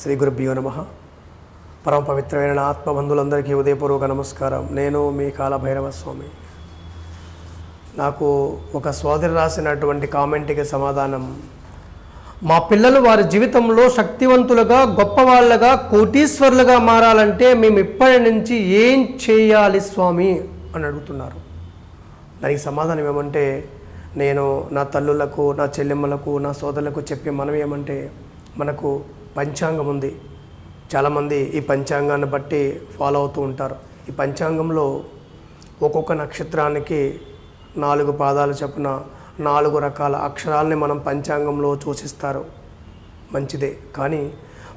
శ్రీ గురుభ్యో నమ. పరమ పవిత్రమైన ఆత్మబంధులందరికీ ఉదయపూర్వక నమస్కారం. నేను మీ కాలభైరవ స్వామి నాకు ఒక సోదరి రాసినటువంటి కామెంట్కి సమాధానం. మా పిల్లలు వారి జీవితంలో శక్తివంతులుగా గొప్పవాళ్ళగా కోటీశ్వరులుగా మారాలంటే మేము ఇప్పటి నుంచి ఏం చేయాలి స్వామి అని అడుగుతున్నారు. దానికి సమాధానం ఏమంటే నేను నా తల్లులకు నా చెల్లెమ్మలకు నా సోదరులకు చెప్పే మనం ఏమంటే మనకు పంచాంగం ఉంది. చాలామంది ఈ పంచాంగాన్ని బట్టి ఫాలో అవుతూ ఉంటారు. ఈ పంచాంగంలో ఒక్కొక్క నక్షత్రానికి నాలుగు పాదాలు చొప్పున నాలుగు రకాల అక్షరాల్ని మనం పంచాంగంలో సూచిస్తారు మంచిదే. కానీ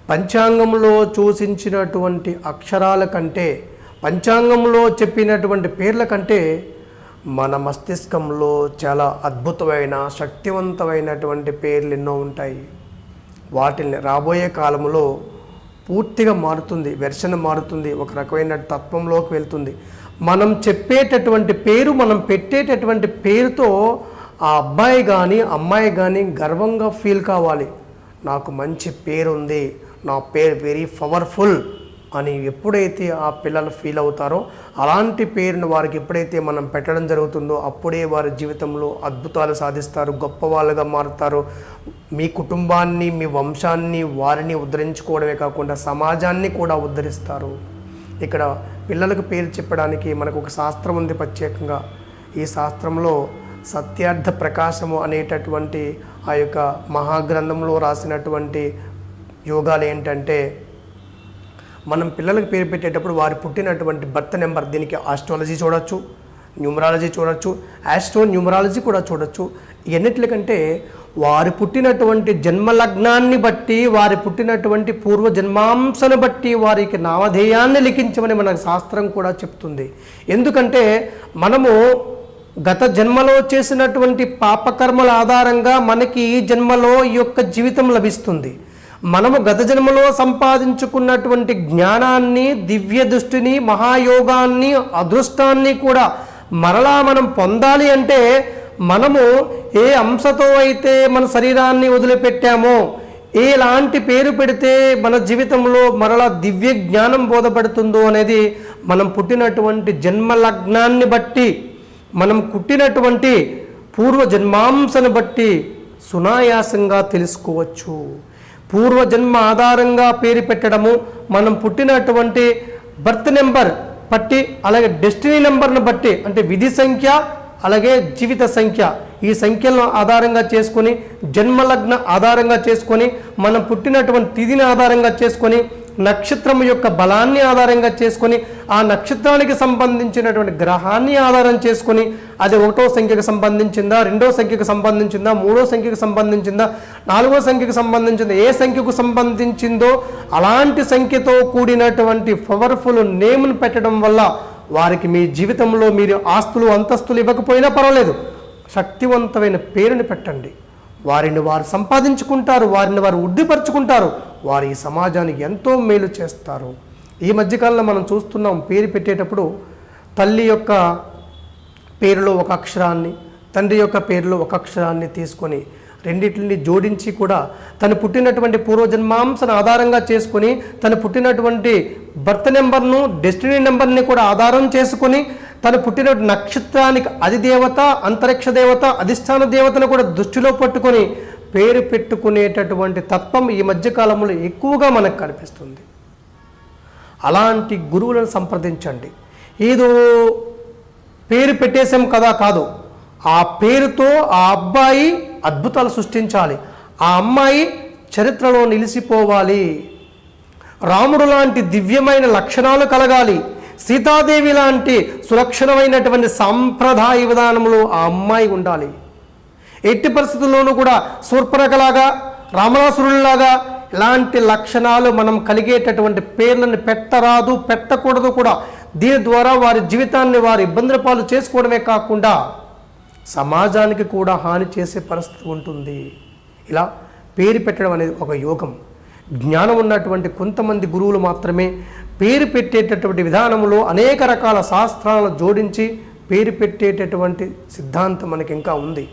పంచాంగంలో సూచించినటువంటి అక్షరాల కంటే పంచాంగంలో చెప్పినటువంటి పేర్ల కంటే మన మస్తిష్కంలో చాలా అద్భుతమైన శక్తివంతమైనటువంటి పేర్లు ఎన్నో ఉంటాయి. వాటిని రాబోయే కాలంలో పూర్తిగా మారుతుంది వెర్షన్ మారుతుంది ఒక రకమైన తత్వంలోకి వెళ్తుంది. మనం చెప్పేటటువంటి పేరు మనం పెట్టేటటువంటి పేరుతో ఆ అబ్బాయి కానీ అమ్మాయి కానీ గర్వంగా ఫీల్ కావాలి. నాకు మంచి పేరు ఉంది నా పేరు వెరీ పవర్ఫుల్ అని ఎప్పుడైతే ఆ పిల్లలు ఫీల్ అవుతారో అలాంటి పేరును వారికి ఎప్పుడైతే మనం పెట్టడం జరుగుతుందో అప్పుడే వారి జీవితంలో అద్భుతాలు సాధిస్తారు గొప్ప వాళ్ళుగా మారుతారు. మీ కుటుంబాన్ని మీ వంశాన్ని వారిని ఉద్ధరించుకోవడమే కాకుండా సమాజాన్ని కూడా ఉద్ధరిస్తారు. ఇక్కడ పిల్లలకు పేరు చెప్పడానికి మనకు ఒక శాస్త్రం ఉంది ప్రత్యేకంగా. ఈ శాస్త్రంలో సత్యార్థ ప్రకాశము అనేటటువంటి ఆ యొక్క మహాగ్రంథంలో రాసినటువంటి యోగాలు ఏంటంటే మనం పిల్లలకు పేరు పెట్టేటప్పుడు వారు పుట్టినటువంటి బర్త్ నెంబర్ దీనికి ఆస్ట్రాలజీ చూడొచ్చు న్యూమరాలజీ చూడొచ్చు ఆస్ట్రో న్యూమరాలజీ కూడా చూడొచ్చు. ఎన్నిటికంటే వారు పుట్టినటువంటి జన్మలగ్నాన్ని బట్టి వారి పుట్టినటువంటి పూర్వ జన్మాంశను బట్టి వారికి నామధేయాన్ని లిఖించమని మన శాస్త్రం కూడా చెప్తుంది. ఎందుకంటే మనము గత జన్మలో చేసినటువంటి పాపకర్మల ఆధారంగా మనకి ఈ జన్మలో ఈ యొక్క జీవితం లభిస్తుంది. మనము గత జన్మలో సంపాదించుకున్నటువంటి జ్ఞానాన్ని దివ్య దృష్టిని మహాయోగాన్ని అదృష్టాన్ని కూడా మరలా మనం పొందాలి అంటే మనము ఏ అంశతో అయితే మన శరీరాన్ని వదిలిపెట్టామో ఎలాంటి పేరు పెడితే మన జీవితంలో మరలా దివ్య జ్ఞానం బోధపడుతుందో అనేది మనం పుట్టినటువంటి జన్మ లగ్నాన్ని బట్టి మనం పుట్టినటువంటి పూర్వ జన్మాంశను బట్టి సునాయాసంగా తెలుసుకోవచ్చు. పూర్వజన్మ ఆధారంగా పేరు పెట్టడము మనం పుట్టినటువంటి బర్త్ నెంబర్ బట్టి అలాగే డెస్టినీ నెంబర్ను బట్టి అంటే విధి సంఖ్య అలాగే జీవిత సంఖ్య. ఈ సంఖ్యలను ఆధారంగా చేసుకొని జన్మలగ్న ఆధారంగా చేసుకొని మనం పుట్టినటువంటి తిథిని ఆధారంగా చేసుకొని నక్షత్రం యొక్క బలాన్ని ఆధారంగా చేసుకొని ఆ నక్షత్రానికి సంబంధించినటువంటి గ్రహాన్ని ఆధారం చేసుకొని అది ఒకటో సంఖ్యకు సంబంధించిందా రెండో సంఖ్యకు సంబంధించిందా మూడో సంఖ్యకు సంబంధించిందా నాలుగో సంఖ్యకు సంబంధించిందా ఏ సంఖ్యకు సంబంధించిందో అలాంటి సంఖ్యతో కూడినటువంటి పవర్ఫుల్ నేమ్ను పెట్టడం వల్ల వారికి మీ జీవితంలో మీరు ఆస్తులు అంతస్తులు ఇవ్వకపోయినా పర్వాలేదు. శక్తివంతమైన పేరుని పెట్టండి. వారిని వారు సంపాదించుకుంటారు వారిని వారు వృద్ధిపరుచుకుంటారు. వారు ఈ సమాజానికి ఎంతో మేలు చేస్తారు. ఈ మధ్యకాలంలో మనం చూస్తున్నాం పేరు పెట్టేటప్పుడు తల్లి యొక్క పేరులో ఒక అక్షరాన్ని తండ్రి యొక్క పేరులో ఒక అక్షరాన్ని తీసుకొని రెండింటిని జోడించి కూడా తను పుట్టినటువంటి పూర్వజన్మాంశను ఆధారంగా చేసుకొని తను పుట్టినటువంటి బర్త్ నెంబర్ను డెస్టినీ నెంబర్ని కూడా ఆధారం చేసుకొని తను పుట్టిన నక్షత్రానికి అధిదేవత అంతరిక్ష దేవత అధిష్టాన దేవతను కూడా దృష్టిలో పట్టుకొని పేరు పెట్టుకునేటటువంటి తత్వం ఈ మధ్యకాలంలో ఎక్కువగా మనకు కనిపిస్తుంది. అలాంటి గురువులను సంప్రదించండి. ఏదో పేరు పెట్టేశాం కదా కాదు. ఆ పేరుతో ఆ అబ్బాయి అద్భుతాలు సృష్టించాలి. ఆ అమ్మాయి చరిత్రలో నిలిచిపోవాలి. రాముడు లాంటి దివ్యమైన లక్షణాలు కలగాలి. సీతాదేవి లాంటి సులక్షణమైనటువంటి సాంప్రదాయ విధానంలో ఆ అమ్మాయి ఉండాలి. ఎట్టి పరిస్థితుల్లోనూ కూడా శూర్పరకలాగా రామణాసురుల్లాగా ఇలాంటి లక్షణాలు మనం కలిగేటటువంటి పేర్లను పెట్టరాదు పెట్టకూడదు కూడా. దీని ద్వారా వారి జీవితాన్ని వారి ఇబ్బందుల పాలు చేసుకోవడమే కాకుండా సమాజానికి కూడా హాని చేసే పరిస్థితి ఉంటుంది. ఇలా పేరు పెట్టడం అనేది ఒక యోగం. జ్ఞానం ఉన్నటువంటి కొంతమంది గురువులు మాత్రమే పేరు పెట్టేటటువంటి విధానంలో అనేక రకాల శాస్త్రాలను జోడించి పేరు పెట్టేటటువంటి సిద్ధాంతం మనకి ఇంకా ఉంది.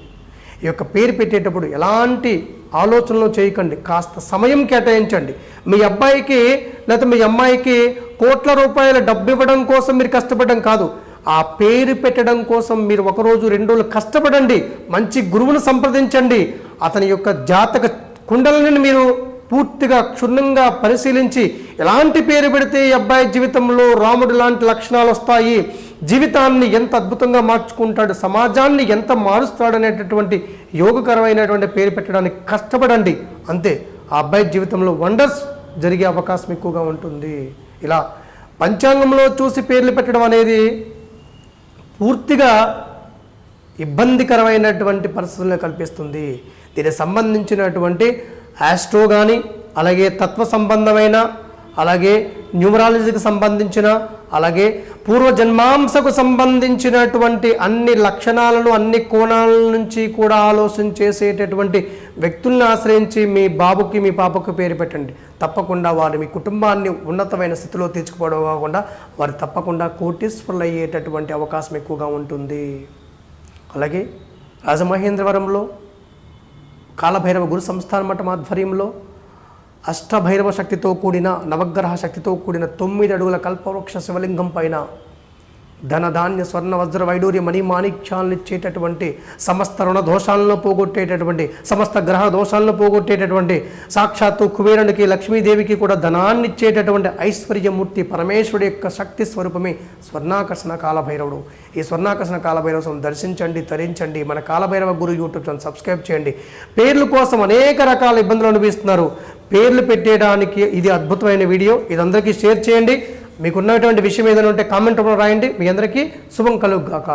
ఈ యొక్క పేరు పెట్టేటప్పుడు ఎలాంటి ఆలోచనలు చేయకండి. కాస్త సమయం కేటాయించండి. మీ అబ్బాయికి లేకపోతే మీ అమ్మాయికి కోట్ల రూపాయల డబ్బు ఇవ్వడం కోసం మీరు కష్టపడడం కాదు. ఆ పేరు పెట్టడం కోసం మీరు ఒకరోజు రెండు రోజులు కష్టపడండి. మంచి గురువును సంప్రదించండి. అతని యొక్క జాతక కుండలని మీరు పూర్తిగా క్షుణ్ణంగా పరిశీలించి ఎలాంటి పేరు పెడితే ఈ అబ్బాయి జీవితంలో రాముడు లాంటి లక్షణాలు వస్తాయి? జీవితాన్ని ఎంత అద్భుతంగా మార్చుకుంటాడు? సమాజాన్ని ఎంత మారుస్తాడనేటటువంటి యోగకరమైనటువంటి పేరు పెట్టడానికి కష్టపడండి. అంతే. ఆ అబ్బాయి జీవితంలో వండర్స్ జరిగే అవకాశం ఎక్కువగా ఉంటుంది. ఇలా పంచాంగంలో చూసి పేర్లు పెట్టడం అనేది పూర్తిగా ఇబ్బందికరమైనటువంటి పరిస్థితులను కల్పిస్తుంది. దీనికి సంబంధించినటువంటి ఆస్ట్రో కానీ అలాగే తత్వ సంబంధమైన అలాగే న్యూమరాలజీకి సంబంధించిన అలాగే పూర్వజన్మాంసకు సంబంధించినటువంటి అన్ని లక్షణాలను అన్ని కోణాల నుంచి కూడా ఆలోచన చేసేటటువంటి వ్యక్తుల్ని ఆశ్రయించి మీ బాబుకి మీ పాపకు పేరు పెట్టండి. తప్పకుండా వారు మీ కుటుంబాన్ని ఉన్నతమైన స్థితిలో తీర్చుకోవడం కాకుండా వారు తప్పకుండా కోటీశ్వరులు అయ్యేటటువంటి అవకాశం ఎక్కువగా ఉంటుంది. అలాగే రాజమహేంద్రవరంలో కాలభైరవ గురు సంస్థాన మఠం ఆధ్వర్యంలో అష్టభైరవ శక్తితో కూడిన నవగ్రహ శక్తితో కూడిన తొమ్మిది అడుగుల కల్పవృక్ష శివలింగం పైన ధనధాన్య స్వర్ణ వజ్ర వైడూర్య మణి మాణిక్యాలను ఇచ్చేటటువంటి సమస్త రుణ దోషాలను పోగొట్టేటటువంటి సమస్త గ్రహ దోషాలను పోగొట్టేటటువంటి సాక్షాత్తు కుబేరునికి లక్ష్మీదేవికి కూడా ధనాన్ని ఇచ్చేటటువంటి ఐశ్వర్యమూర్తి పరమేశ్వరుడి యొక్క శక్తి స్వరూపమే స్వర్ణాకర్షణ కాలభైరవుడు. ఈ స్వర్ణాకర్షణ కాలభైరవ దర్శించండి తరించండి మన Kalabhairava Guru YouTube channel subscribe చేయండి. పేర్ల కోసం అనేక రకాల ఇబ్బందులు అనిపిస్తున్నారు పేర్లు పెట్టేయడానికి ఇది అద్భుతమైన వీడియో. ఇది అందరికీ షేర్ చేయండి. మీకు ఉన్నటువంటి విషయం ఏదైనా ఉంటే కామెంట్ రూపంలో రాయండి. మీ అందరికీ శుభం కలుగుగాక.